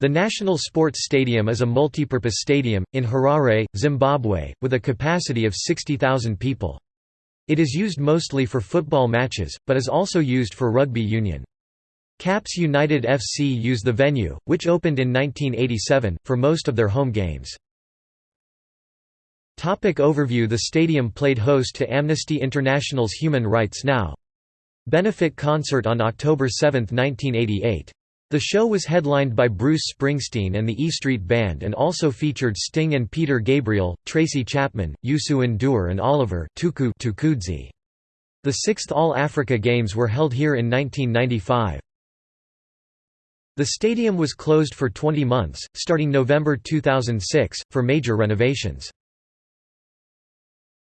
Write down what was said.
The National Sports Stadium is a multipurpose stadium, in Harare, Zimbabwe, with a capacity of 60,000 people. It is used mostly for football matches, but is also used for rugby union. Caps United FC use the venue, which opened in 1987, for most of their home games. Topic overview The stadium played host to Amnesty International's Human Rights Now! benefit concert on October 7, 1988. The show was headlined by Bruce Springsteen and the E Street Band and also featured Sting and Peter Gabriel, Tracy Chapman, Youssou N'Dour and Oliver Tuku Mtukudzi. The sixth All-Africa Games were held here in 1995. The stadium was closed for 20 months, starting November 2006, for major renovations.